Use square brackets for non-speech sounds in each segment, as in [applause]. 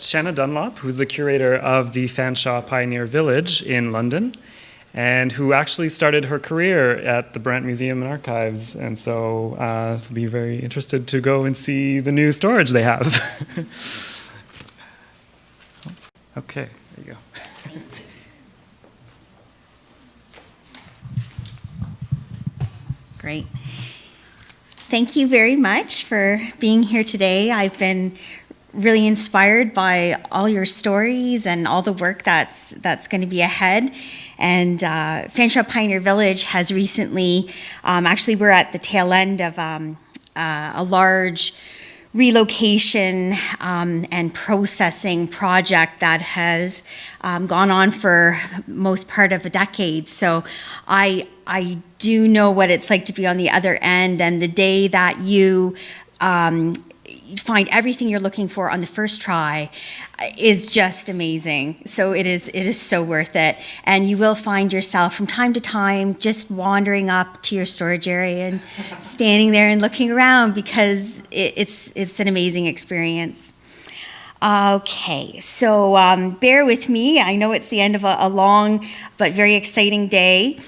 Shanna Dunlop, who's the curator of the Fanshawe Pioneer Village in London, and who actually started her career at the Brant Museum and Archives. And so uh, I'll be very interested to go and see the new storage they have. [laughs] okay, there you go. Great. Thank you very much for being here today. I've been really inspired by all your stories and all the work that's that's going to be ahead. And uh, Fanshawe Pioneer Village has recently, um, actually, we're at the tail end of um, uh, a large relocation um, and processing project that has um, gone on for most part of a decade. So I I do know what it's like to be on the other end, and the day that you um, find everything you're looking for on the first try is just amazing. So it is it is so worth it. And you will find yourself from time to time just wandering up to your storage area and [laughs] standing there and looking around because it, it's it's an amazing experience. Okay, so um, bear with me. I know it's the end of a, a long but very exciting day.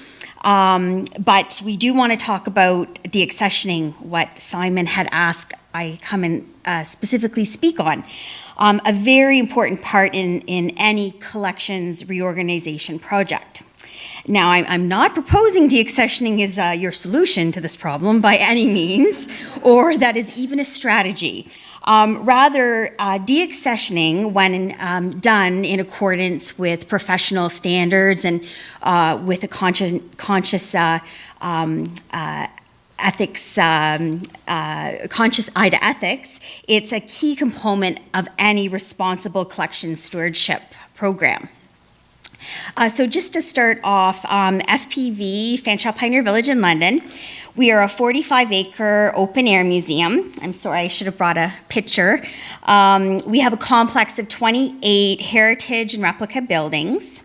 Um, but we do want to talk about deaccessioning, what Simon had asked I come and uh, specifically speak on. Um, a very important part in, in any collections reorganization project. Now, I'm, I'm not proposing deaccessioning is uh, your solution to this problem by any means, or that is even a strategy. Um, rather, uh, deaccessioning, when um, done in accordance with professional standards and uh, with a conscious, conscious uh, um, uh, ethics, um, uh, conscious eye to ethics, it's a key component of any responsible collection stewardship program. Uh, so just to start off, um, FPV, Fanshawe Pioneer Village in London, we are a 45 acre open air museum. I'm sorry, I should have brought a picture. Um, we have a complex of 28 heritage and replica buildings.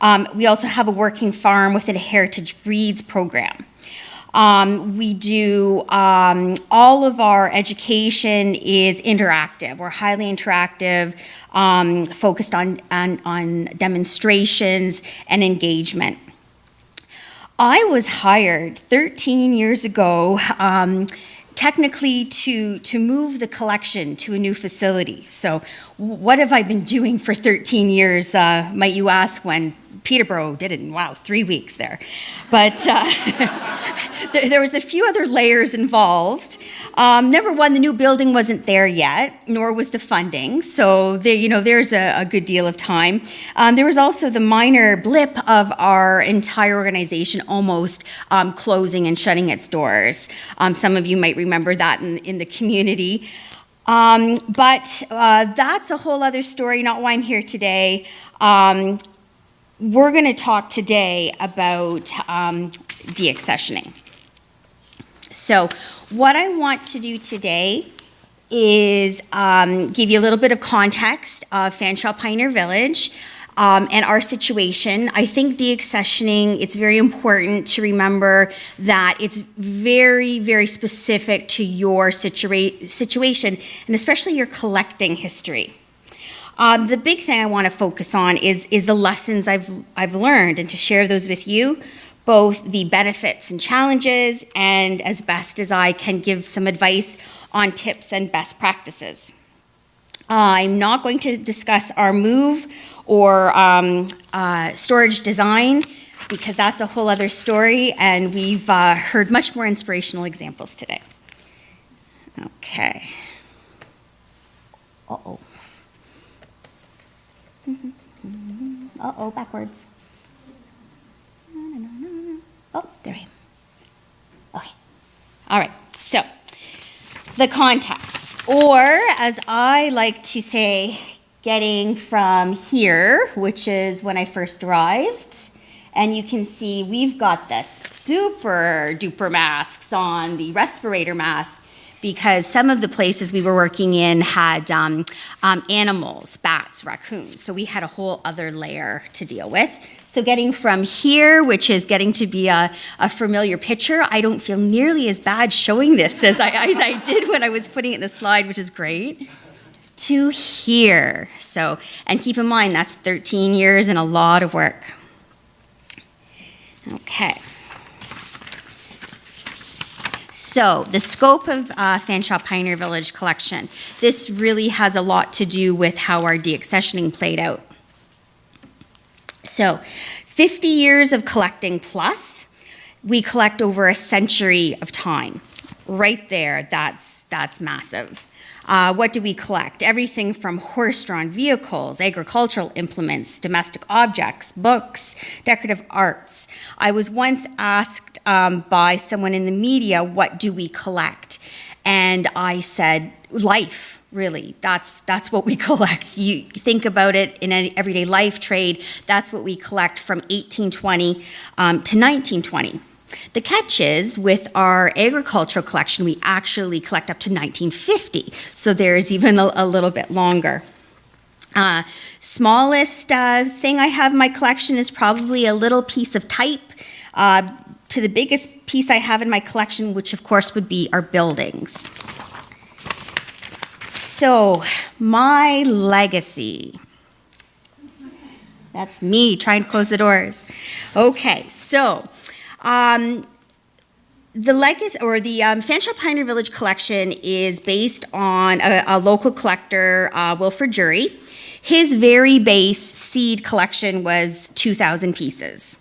Um, we also have a working farm within a heritage breeds program. Um, we do um, all of our education is interactive. We're highly interactive, um, focused on, on, on demonstrations and engagement. I was hired 13 years ago um, technically to, to move the collection to a new facility. So what have I been doing for 13 years, uh, might you ask, when Peterborough did it in, wow, three weeks there. But uh, [laughs] there, there, was a few other layers involved. Um, number one, the new building wasn't there yet, nor was the funding. So you know, there's a, a good deal of time. Um, there was also the minor blip of our entire organization almost um, closing and shutting its doors. Um, some of you might remember that in, in the community. Um, but uh, that's a whole other story, not why I'm here today. Um, we're going to talk today about um, deaccessioning. So what I want to do today is um, give you a little bit of context of Fanshawe Pioneer Village um, and our situation. I think deaccessioning, it's very important to remember that it's very, very specific to your situa situation and especially your collecting history. Um, the big thing I want to focus on is, is the lessons I've, I've learned and to share those with you, both the benefits and challenges, and as best as I can give some advice on tips and best practices. I'm not going to discuss our move or um, uh, storage design because that's a whole other story and we've uh, heard much more inspirational examples today. Okay. Uh-oh. Uh-oh, backwards. Oh, there we go. Okay. All right, so the context, or as I like to say, getting from here, which is when I first arrived, and you can see we've got the super duper masks on, the respirator masks, because some of the places we were working in had um, um, animals, bats, raccoons. So we had a whole other layer to deal with. So getting from here, which is getting to be a, a familiar picture, I don't feel nearly as bad showing this [laughs] as I, as I did when I was putting it in the slide, which is great. to here. So, and keep in mind that's 13 years and a lot of work. Okay. So, the scope of uh, Fanshawe Pioneer Village collection. This really has a lot to do with how our deaccessioning played out. So, 50 years of collecting plus, we collect over a century of time. Right there, that's, that's massive. Uh, what do we collect? Everything from horse drawn vehicles, agricultural implements, domestic objects, books, decorative arts. I was once asked um, by someone in the media, What do we collect? And I said, Life. Really, that's that's what we [laughs] collect. You think about it in an everyday life trade. That's what we collect from 1820 um, to 1920. The catch is with our agricultural collection, we actually collect up to 1950, so there's even a, a little bit longer. Uh, smallest uh, thing I have in my collection is probably a little piece of type uh, to the biggest piece I have in my collection, which of course would be our buildings. So, my legacy. That's me trying to close the doors. Okay, so um, the legacy or the um, Fanshawe Pioneer Village collection is based on a, a local collector, uh, Wilfrid Jury. His very base seed collection was 2,000 pieces.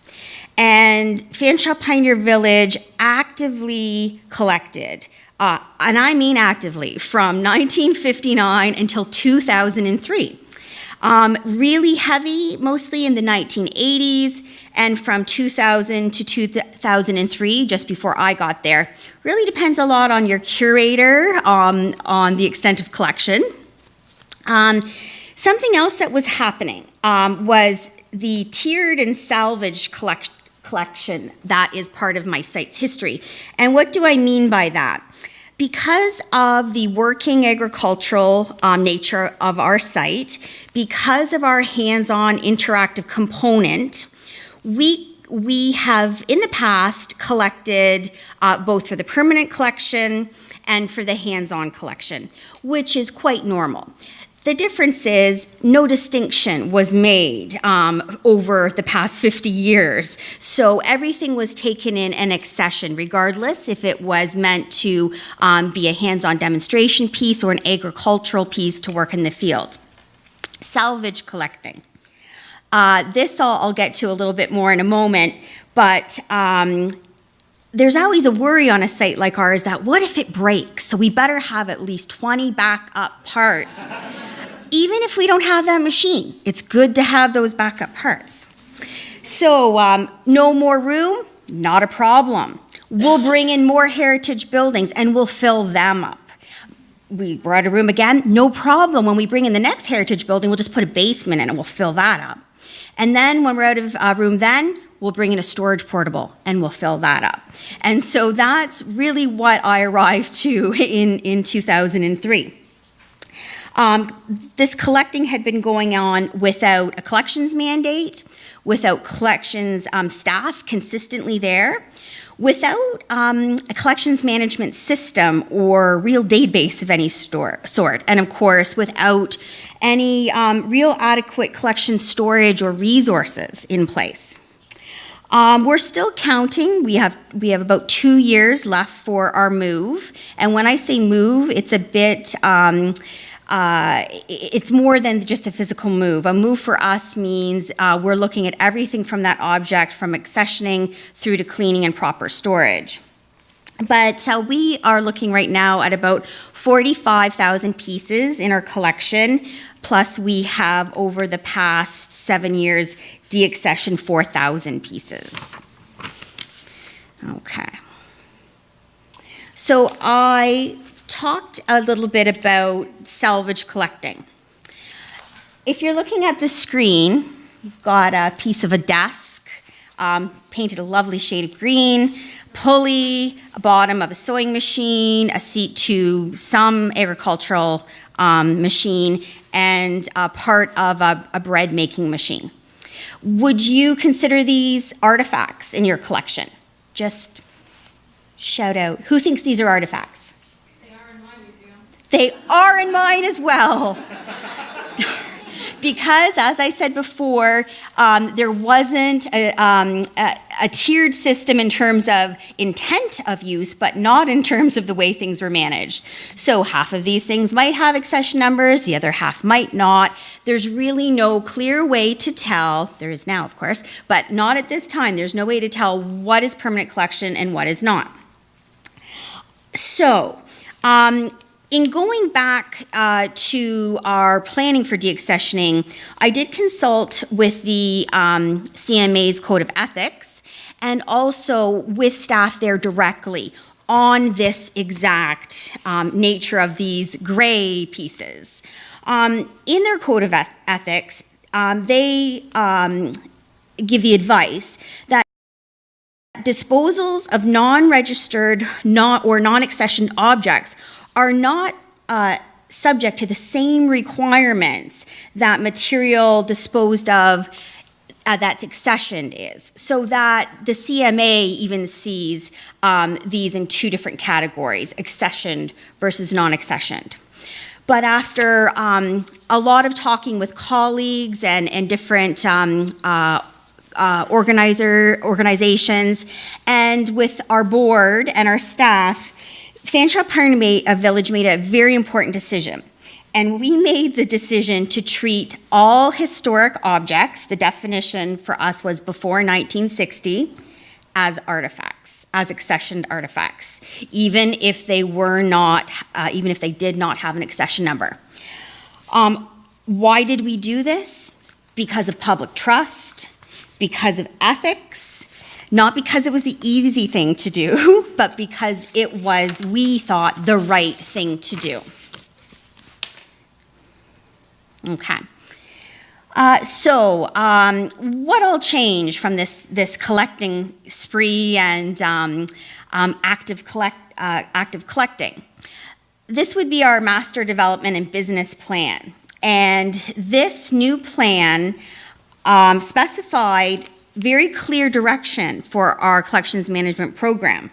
And Fanshawe Pioneer Village actively collected, uh, and I mean actively, from 1959 until 2003. Um, really heavy, mostly in the 1980s, and from 2000 to 2003, just before I got there. Really depends a lot on your curator, um, on the extent of collection. Um, something else that was happening um, was the tiered and salvaged collect collection that is part of my site's history. And what do I mean by that? Because of the working agricultural um, nature of our site, because of our hands-on interactive component, we we have in the past collected uh, both for the permanent collection and for the hands-on collection, which is quite normal. The difference is no distinction was made um, over the past 50 years. So everything was taken in an accession, regardless if it was meant to um, be a hands-on demonstration piece or an agricultural piece to work in the field. Salvage collecting. Uh, this I'll, I'll, get to a little bit more in a moment, but um, there's always a worry on a site like ours that what if it breaks? So we better have at least 20 backup parts even if we don't have that machine, it's good to have those backup parts. So, um, no more room? Not a problem. We'll bring in more heritage buildings and we'll fill them up. We, out of room again? No problem. When we bring in the next heritage building, we'll just put a basement in and we'll fill that up. And then when we're out of uh, room, then we'll bring in a storage portable and we'll fill that up. And so that's really what I arrived to [laughs] in, in 2003. Um, this collecting had been going on without a collections mandate, without collections um, staff consistently there, without um, a collections management system or real database of any store, sort, and of course, without any um, real adequate collection storage or resources in place. Um, we're still counting. We have we have about two years left for our move, and when I say move, it's a bit. Um, uh, it's more than just a physical move. A move for us means uh, we're looking at everything from that object, from accessioning through to cleaning and proper storage. But uh, we are looking right now at about 45,000 pieces in our collection, plus we have over the past seven years deaccessioned 4,000 pieces. Okay. So I talked a little bit about salvage collecting. If you're looking at the screen, you've got a piece of a desk, um, painted a lovely shade of green, pulley, a bottom of a sewing machine, a seat to some agricultural um, machine, and a part of a, a bread making machine. Would you consider these artifacts in your collection? Just shout out. Who thinks these are artifacts? They are in mine as well. because, as I said before, um, there wasn't a, um, a, a, tiered system in terms of intent of use, but not in terms of the way things were managed. So half of these things might have accession numbers, the other half might not. There's really no clear way to tell, there is now, of course, but not at this time, there's no way to tell what is permanent collection and what is not. So, um, in going back uh, to our planning for deaccessioning, I did consult with the um, CMA's Code of Ethics and also with staff there directly on this exact um, nature of these gray pieces. Um, in their Code of Ethics, um, they um, give the advice that disposals of non-registered non or non-accessioned objects are not uh, subject to the same requirements that material disposed of uh, that's accessioned is, so that the CMA even sees um, these in two different categories, accessioned versus non-accessioned. But after um, a lot of talking with colleagues and, and different um, uh, uh, organizer organizations and with our board and our staff, Fanshawe Pioneer Village made a very important decision. And we made the decision to treat all historic objects, the definition for us was before 1960, as artifacts, as accessioned artifacts, even if they were not, uh, even if they did not have an accession number. Um, why did we do this? Because of public trust, because of ethics, not because it was the easy thing to do, [laughs] but because it was, we thought, the right thing to do. Okay. Uh, so, um, what all changed from this this collecting spree and um, um, active collect uh, active collecting? This would be our master development and business plan, and this new plan um, specified very clear direction for our collections management program.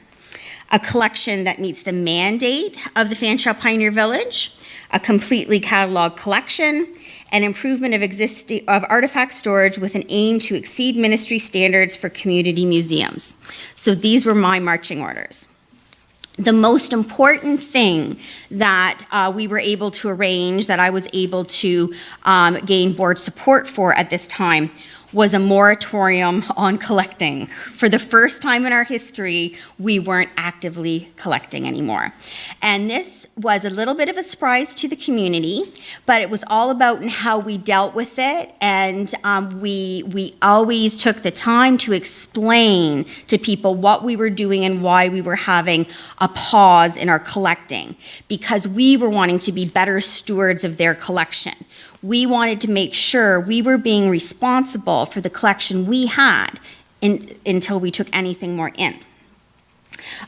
A collection that meets the mandate of the Fanshawe Pioneer Village, a completely cataloged collection, an improvement of existing of artifact storage with an aim to exceed ministry standards for community museums. So these were my marching orders. The most important thing that uh, we were able to arrange, that I was able to um, gain board support for at this time, was a moratorium on collecting. For the first time in our history, we weren't actively collecting anymore. And this was a little bit of a surprise to the community, but it was all about how we dealt with it. And um, we, we always took the time to explain to people what we were doing and why we were having a pause in our collecting, because we were wanting to be better stewards of their collection we wanted to make sure we were being responsible for the collection we had in, until we took anything more in.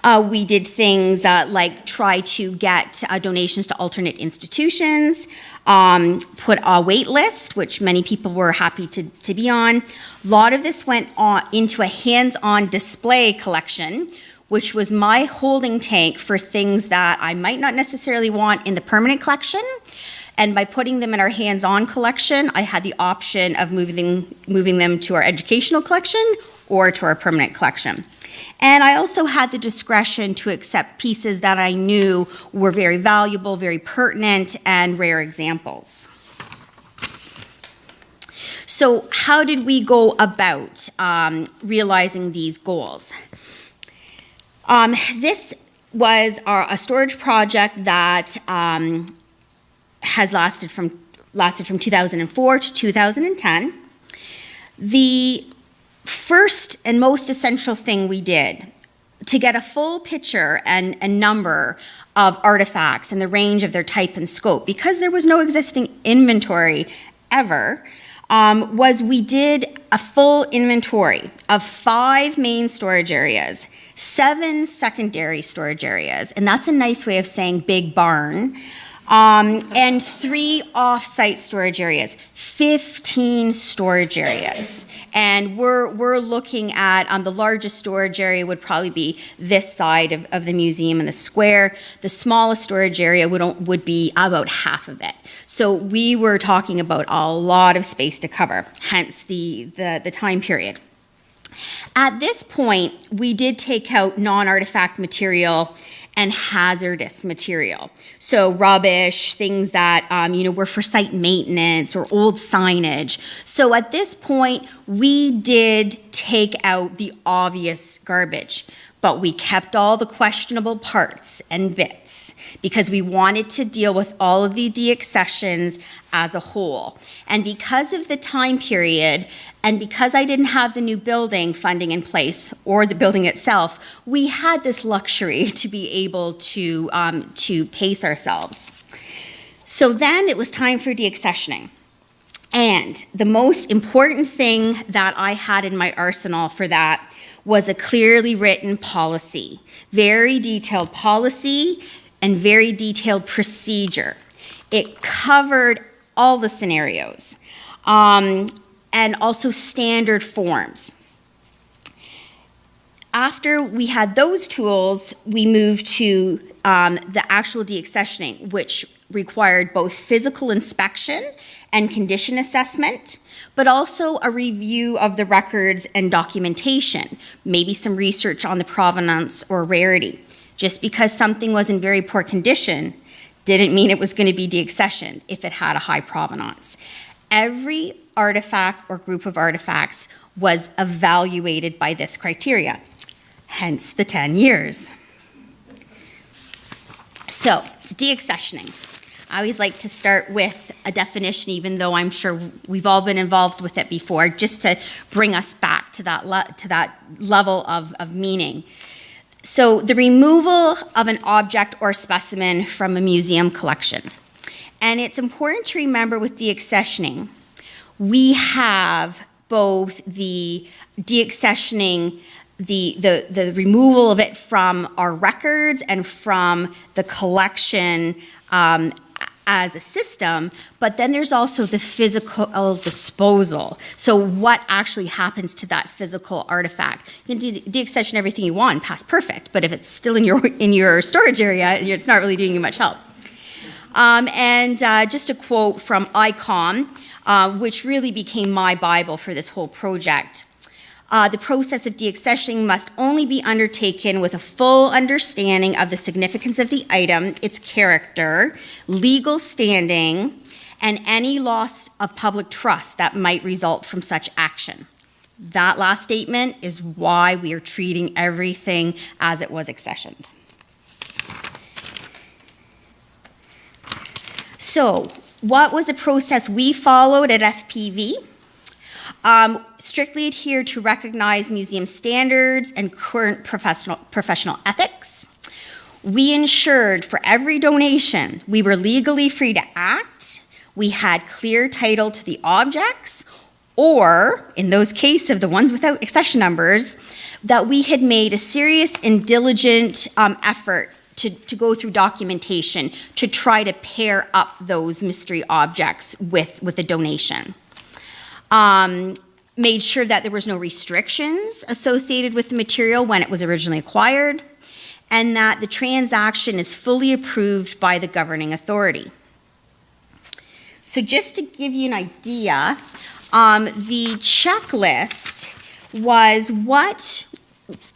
Uh, we did things uh, like try to get uh, donations to alternate institutions, um, put a wait list, which many people were happy to, to be on. A lot of this went on into a hands-on display collection, which was my holding tank for things that I might not necessarily want in the permanent collection, and by putting them in our hands-on collection, I had the option of moving, moving them to our educational collection or to our permanent collection. And I also had the discretion to accept pieces that I knew were very valuable, very pertinent, and rare examples. So how did we go about um, realizing these goals? Um, this was our, a storage project that um, has lasted from, lasted from 2004 to 2010. The first and most essential thing we did to get a full picture and a number of artifacts and the range of their type and scope, because there was no existing inventory ever, um, was we did a full inventory of five main storage areas, seven secondary storage areas, and that's a nice way of saying big barn, Um, and three off-site storage areas, 15 storage areas. And we're, we're looking at, um, the largest storage area would probably be this side of, of the museum and the square. The smallest storage area would, would be about half of it. So we were talking about a lot of space to cover, hence the, the, the time period. At this point, we did take out non-artifact material and hazardous material. So rubbish, things that um, you know were for site maintenance or old signage. So at this point, we did take out the obvious garbage, but we kept all the questionable parts and bits because we wanted to deal with all of the deaccessions as a whole. And because of the time period, and because I didn't have the new building funding in place or the building itself, we had this luxury [laughs] to be able to, um, to pace ourselves. So then it was time for deaccessioning. And the most important thing that I had in my arsenal for that was a clearly written policy, very detailed policy and very detailed procedure. It covered all the scenarios um, and also standard forms. After we had those tools, we moved to um, the actual deaccessioning, which required both physical inspection and condition assessment, but also a review of the records and documentation, maybe some research on the provenance or rarity. Just because something was in very poor condition didn't mean it was going to be deaccessioned if it had a high provenance. Every artifact or group of artifacts was evaluated by this criteria, hence the 10 years. So, deaccessioning. I always like to start with a definition, even though I'm sure we've all been involved with it before, just to bring us back to that, to that level of, of meaning. So, the removal of an object or specimen from a museum collection. And it's important to remember with deaccessioning, we have both the deaccessioning, the, the, the removal of it from our records and from the collection um, as a system, but then there's also the physical disposal. So what actually happens to that physical artifact? You can de- deaccession everything you want, PastPerfect, but if it's still in your in your storage area, it's not really doing you much help. Um, and uh, just a quote from ICOM, uh, which really became my Bible for this whole project. Uh, the process of deaccessioning must only be undertaken with a full understanding of the significance of the item, its character, legal standing, and any loss of public trust that might result from such action. That last statement is why we are treating everything as it was accessioned. So, what was the process we followed at FPV? Um, strictly adhere to recognized museum standards and current professional, professional ethics. We ensured for every donation we were legally free to act, we had clear title to the objects, or, in those cases of the ones without accession numbers, that we had made a serious and diligent um, effort to, to go through documentation to try to pair up those mystery objects with, with a donation. Um, made sure that there was no restrictions associated with the material when it was originally acquired, and that the transaction is fully approved by the governing authority. So just to give you an idea, um, the checklist was what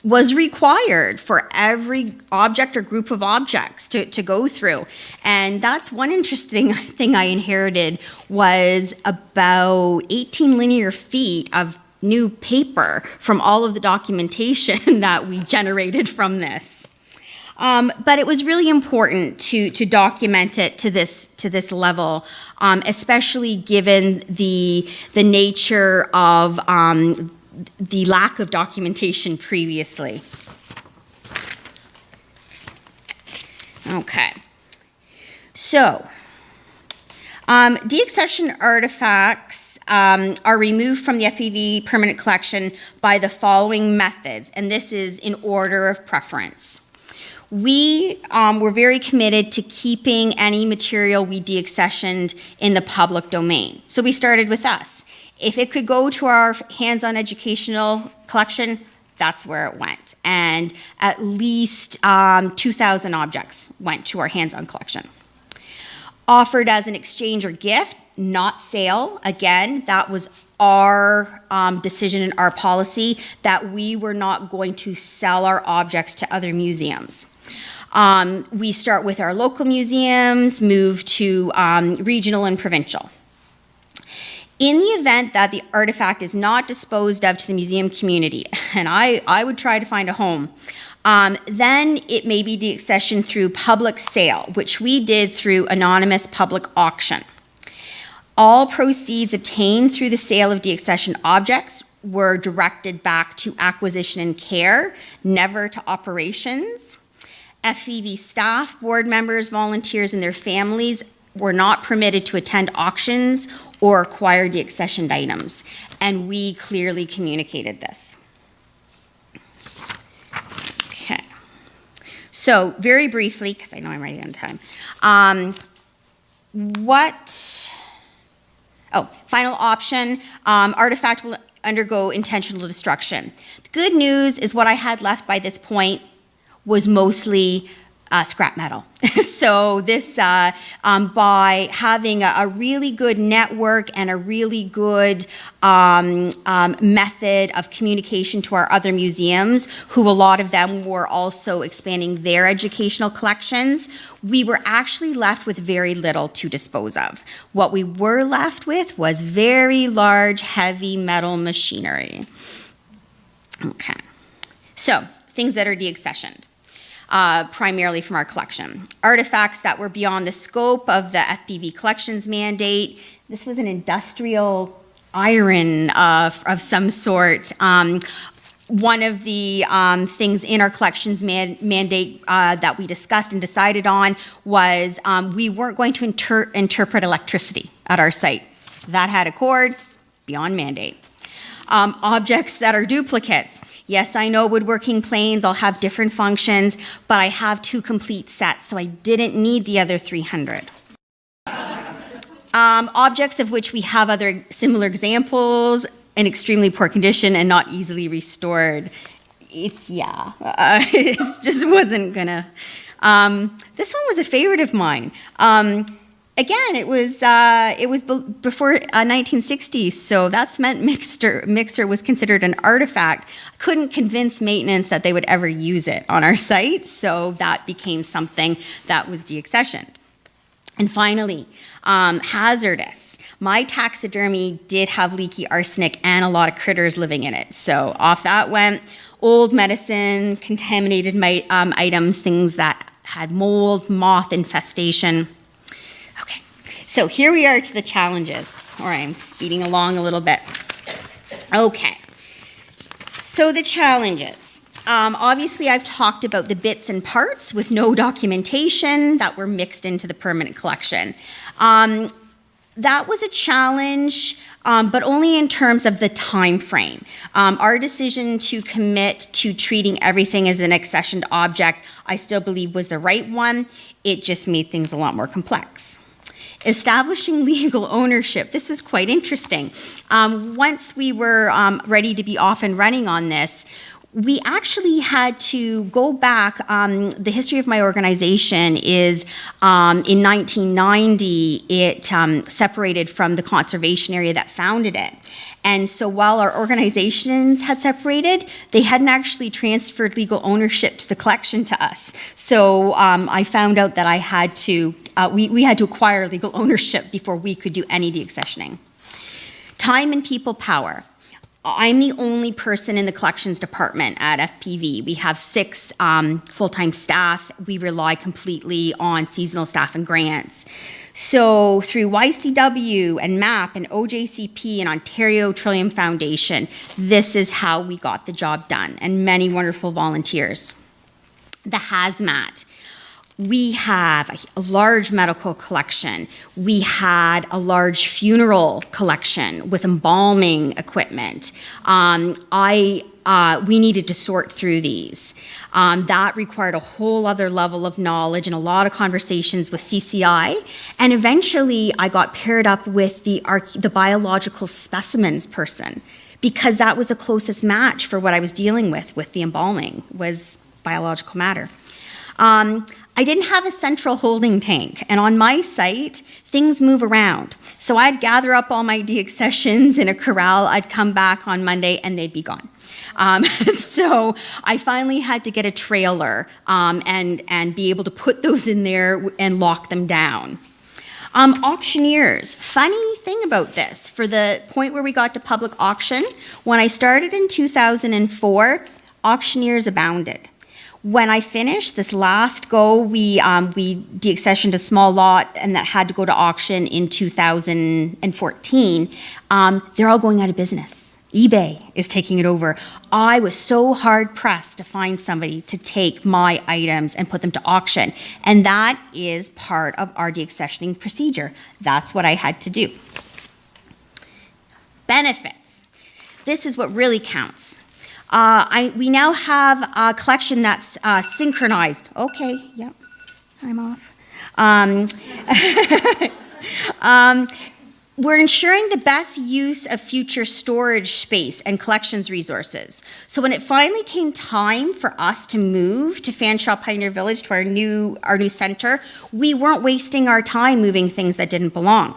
was required for every object or group of objects to, to go through. And that's one interesting [laughs] thing I inherited was about 18 linear feet of new paper from all of the documentation [laughs] that we generated from this. Um, but it was really important to, to document it to this, to this level, um, especially given the, the nature of um, the lack of documentation previously. Okay. So, um, deaccession artifacts um, are removed from the FPV permanent collection by the following methods, and this is in order of preference. we um, were very committed to keeping any material we deaccessioned in the public domain. So we started with us. If it could go to our hands-on educational collection, that's where it went. And at least um, 2,000 objects went to our hands-on collection. Offered as an exchange or gift, not sale. Again, that was our um, decision and our policy that we were not going to sell our objects to other museums. Um, we start with our local museums, move to um, regional and provincial. In the event that the artifact is not disposed of to the museum community, [laughs] and I, I would try to find a home, um, then it may be deaccessioned through public sale, which we did through anonymous public auction. All proceeds obtained through the sale of deaccessioned objects were directed back to acquisition and care, never to operations. FPV staff, board members, volunteers, and their families were not permitted to attend auctions or acquired the accessioned items, and we clearly communicated this. Okay. So, very briefly, because I know I'm running out of time, um, what Oh, final option, um, artifact will undergo intentional destruction. The good news is what I had left by this point was mostly uh, scrap metal. [laughs] so this, uh, um, by having a, a, really good network and a really good um, um, method of communication to our other museums, who a lot of them were also expanding their educational collections, we were actually left with very little to dispose of. What we were left with was very large, heavy metal machinery. Okay, so things that are deaccessioned uh, primarily from our collection. Artifacts that were beyond the scope of the FPV collections mandate. This was an industrial iron uh, of some sort. Um, one of the um, things in our collections man mandate uh, that we discussed and decided on was um, we weren't going to inter interpret electricity at our site. That had a cord beyond mandate. Um, objects that are duplicates. Yes, I know woodworking planes all have different functions, but I have two complete sets, so I didn't need the other 300. Um, objects of which we have other similar examples in extremely poor condition and not easily restored. It's, yeah, uh, [laughs] it just wasn't gonna. Um, this one was a favorite of mine. Um, again, it was uh, it was before uh, 1960s, so that's meant mixer mixer was considered an artifact. Couldn't convince maintenance that they would ever use it on our site, so that became something that was deaccessioned. And finally, um, hazardous. My taxidermy did have leaky arsenic and a lot of critters living in it, so off that went. Old medicine, contaminated my, um, items, things that had mold, moth infestation. So here we are to the challenges, or I'm speeding along a little bit. Okay. So the challenges. Um, obviously, I've talked about the bits and parts with no documentation that were mixed into the permanent collection. Um, that was a challenge, um, but only in terms of the time frame. Um, our decision to commit to treating everything as an accessioned object, I still believe was the right one. It just made things a lot more complex. Establishing [laughs] legal ownership. This was quite interesting. Um, once we were um, ready to be off and running on this, we actually had to go back. Um, the history of my organization is um, in 1990, it um, separated from the conservation area that founded it. And so while our organizations had separated, they hadn't actually transferred legal ownership to the collection to us. So um, I found out that I had to, uh, we, we had to acquire legal ownership before we could do any deaccessioning. Time and people power. I'm the only person in the collections department at FPV. We have six um, full-time staff. We rely completely on seasonal staff and grants. So through YCW and MAP and OJCP and Ontario Trillium Foundation, this is how we got the job done and many wonderful volunteers. The hazmat. We have a, large medical collection. We had a large funeral collection with embalming equipment. Um, I uh, we needed to sort through these. Um, that required a whole other level of knowledge and a lot of conversations with CCI. And eventually, I got paired up with the, the biological specimens person because that was the closest match for what I was dealing with with the embalming was biological matter. Um, I didn't have a central holding tank, and on my site, things move around. So I'd gather up all my deaccessions in a corral, I'd come back on Monday, and they'd be gone. Um, [laughs] so I finally had to get a trailer um, and, and be able to put those in there and lock them down. Um, auctioneers, funny thing about this, for the point where we got to public auction, when I started in 2004, auctioneers abounded. When I finished this last go, we um, we deaccessioned a small lot, and that had to go to auction in 2014. Um, they're all going out of business. eBay is taking it over. I was so hard pressed to find somebody to take my items and put them to auction, and that is part of our deaccessioning procedure. That's what I had to do. Benefits. This is what really counts. Uh, I, we now have a collection that's uh, synchronized. Okay, yep, I'm off. Um, [laughs] um, we're ensuring the best use of future storage space and collections resources. So when it finally came time for us to move to Fanshawe Pioneer Village to our new our new center, we weren't wasting our time moving things that didn't belong.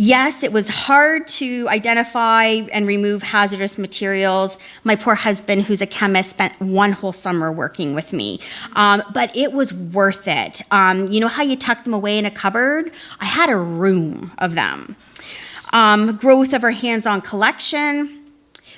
Yes, it was hard to identify and remove hazardous materials. My poor husband, who's a chemist, spent one whole summer working with me. Um, but it was worth it. Um, you know how you tuck them away in a cupboard? I had a room of them. Um, growth of our hands on collection,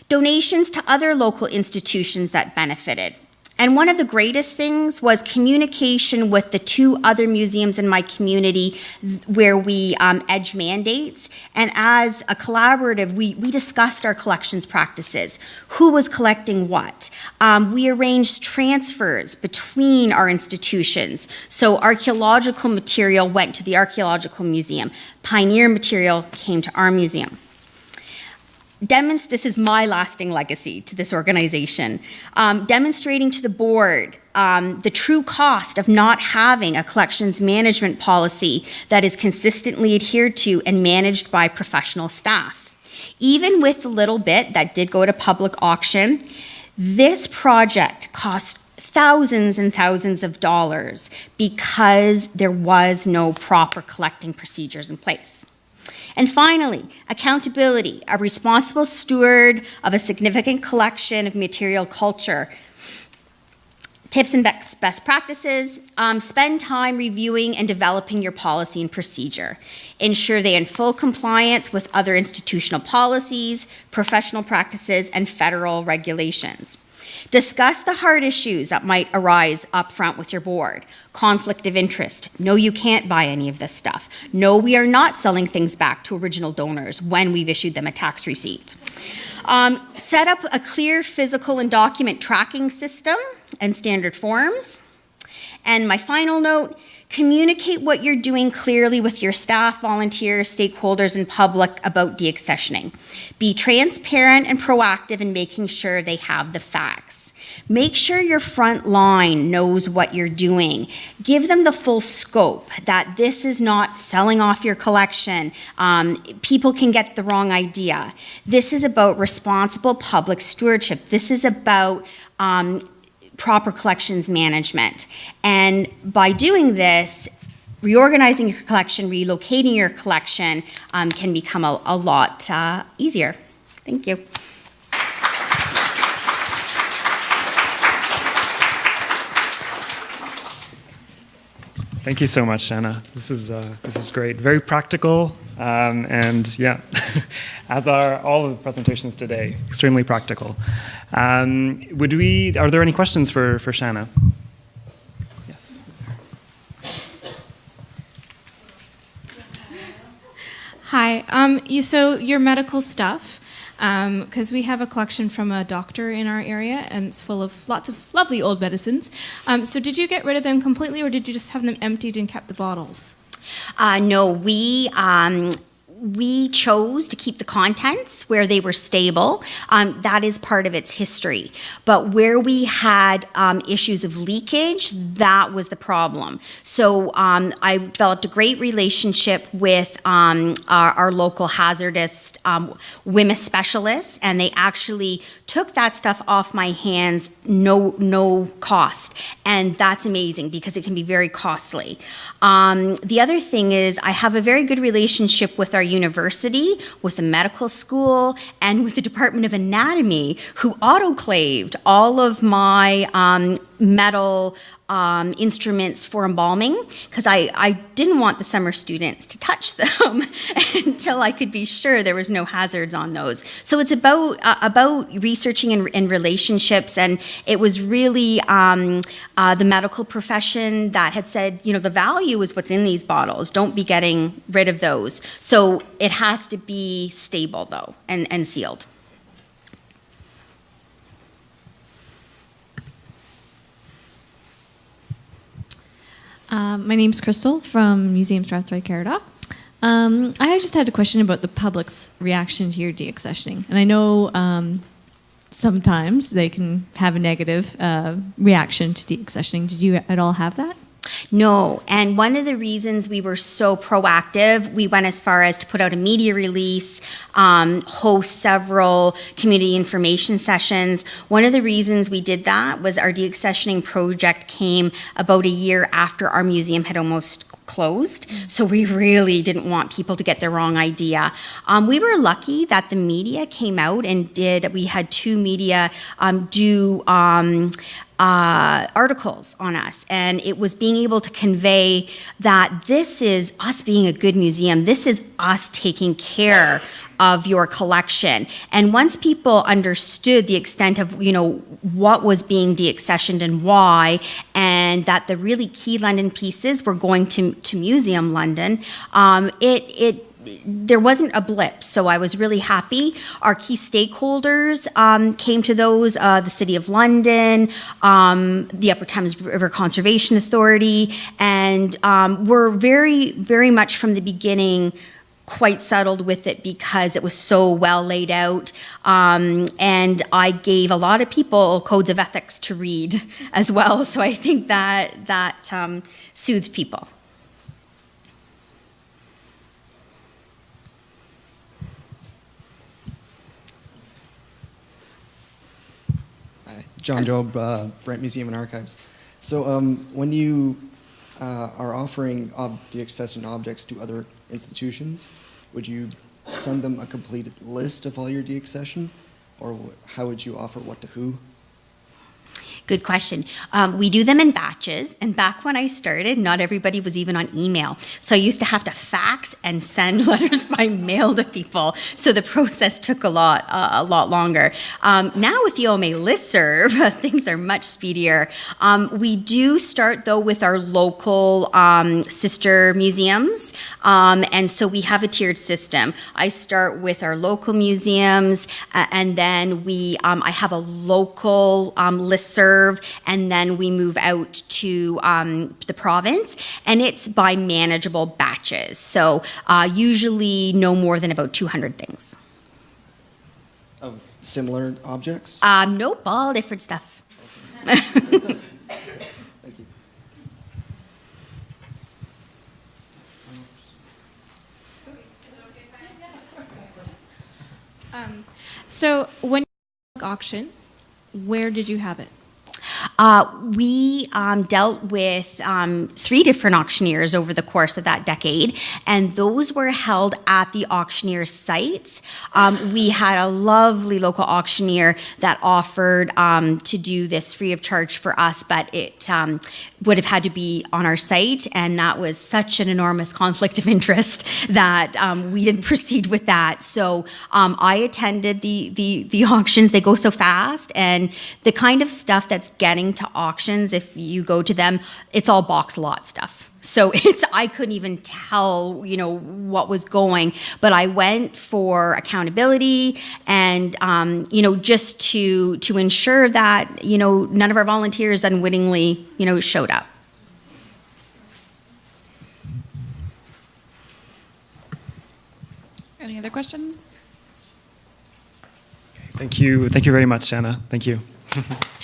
donations to other local institutions that benefited. And one of the greatest things was communication with the two other museums in my community where we um, edge mandates. And as a collaborative, we, we discussed our collections practices, who was collecting what. Um, we arranged transfers between our institutions. So archaeological material went to the Archaeological Museum, pioneer material came to our museum this is my lasting legacy to this organization, um, demonstrating to the board um, the true cost of not having a collections management policy that is consistently adhered to and managed by professional staff. Even with the little bit that did go to public auction, this project cost thousands and thousands of dollars because there was no proper collecting procedures in place. And finally, accountability, a responsible steward of a significant collection of material culture. Tips and best practices, um, spend time reviewing and developing your policy and procedure. Ensure they are in full compliance with other institutional policies, professional practices, and federal regulations. Discuss the hard issues that might arise up front with your board. Conflict of interest. No, you can't buy any of this stuff. No, we are not selling things back to original donors when we've issued them a tax receipt. Um, set up a clear physical and document tracking system and standard forms. And my final note, communicate what you're doing clearly with your staff, volunteers, stakeholders, and public about deaccessioning. Be transparent and proactive in making sure they have the facts. Make sure your front line knows what you're doing. Give them the full scope that this is not selling off your collection. Um, people can get the wrong idea. This is about responsible public stewardship. This is about um, proper collections management. And by doing this, reorganizing your collection, relocating your collection um, can become a, a lot uh, easier. Thank you. Thank you so much, Shanna. This is uh, this is great. Very practical, um, and yeah, [laughs] as are all of the presentations today. Extremely practical. Um, would we? Are there any questions for for Shanna? Yes. Hi. Um, you, so your medical stuff. Because we have a collection from a doctor in our area, and it's full of lots of lovely old medicines. Um, so, did you get rid of them completely, or did you just have them emptied and kept the bottles? Uh, no, we um, we chose to keep the contents where they were stable. Um, that is part of its history. But where we had um, issues of leakage, that was the problem. So um, I developed a great relationship with um, our, our, local hazardous um, WHMIS specialists, and they actually took that stuff off my hands, no no cost, and that's amazing because it can be very costly. Um, the other thing is I have a very good relationship with our university, with the medical school, and with the Department of Anatomy, who autoclaved all of my um, metal um, instruments for embalming because I, I didn't want the summer students to touch [laughs] them until I could be sure there was no hazards on those. So it's about uh, about researching and, relationships, and it was really um, uh, the medical profession that had said, you know, the value is what's in these bottles. Don't be getting rid of those. So it has to be stable though and, and sealed. Um, my name's Crystal from Museum Strathroy Caradoc. Um, I just had a question about the public's reaction to your deaccessioning. And I know um, sometimes they can have a negative uh, reaction to deaccessioning. Did you at all have that? No, and one of the reasons we were so proactive, we went as far as to put out a media release, um, host several community information sessions. One of the reasons we did that was our deaccessioning project came about a year after our museum had almost closed. So we really didn't want people to get the wrong idea. Um, we were lucky that the media came out and did, we had two media um, do um, uh, articles on us, and it was being able to convey that this is us being a good museum. This is us taking care of your collection. And once people understood the extent of, you know, what was being deaccessioned and why, and that the really key London pieces were going to, to Museum London, um, it, it there wasn't a blip, so I was really happy. Our key stakeholders um, came to those, uh, the City of London, um, the Upper Thames River Conservation Authority, and um, were very, very much from the beginning quite settled with it because it was so well laid out. Um, and I gave a lot of people codes of ethics to read [laughs] as well, so I think that, that um, soothed people. John Job, uh, Brant Museum and Archives. So um, when you uh, are offering ob deaccession objects to other institutions, would you send them a completed list of all your deaccession? Or how would you offer what to who? Good question. Um, we do them in batches, and back when I started, not everybody was even on email. So I used to have to fax and send [laughs] letters by mail to people. So the process took a lot, uh, a lot longer. Um, now with the OMA listserv, [laughs] things are much speedier. Um, we do start though with our local um, sister museums, um, and so we have a tiered system. I start with our local museums, uh, and then we, um, I have a local listserv and then we move out to um, the province, and it's by manageable batches. So uh, usually no more than about 200 things. Of similar objects? Um, nope, all different stuff. Okay. Thank you. Um, so when auction, where did you have it? Uh, we um, dealt with um, three different auctioneers over the course of that decade, and those were held at the auctioneer sites. Um, we had a lovely local auctioneer that offered um, to do this free of charge for us, but it um, would have had to be on our site, and that was such an enormous conflict of interest that um, we didn't [laughs] proceed with that. So I attended the, the, the auctions. They go so fast, and the kind of stuff that's getting to auctions, if you go to them, it's all box lot stuff. So [laughs] it's I couldn't even tell, you know, what was going. But I went for accountability and um, you know just to to ensure that you know none of our volunteers unwittingly you know showed up. Any other questions? Thank you. Thank you very much, Shanna. Thank you. [laughs]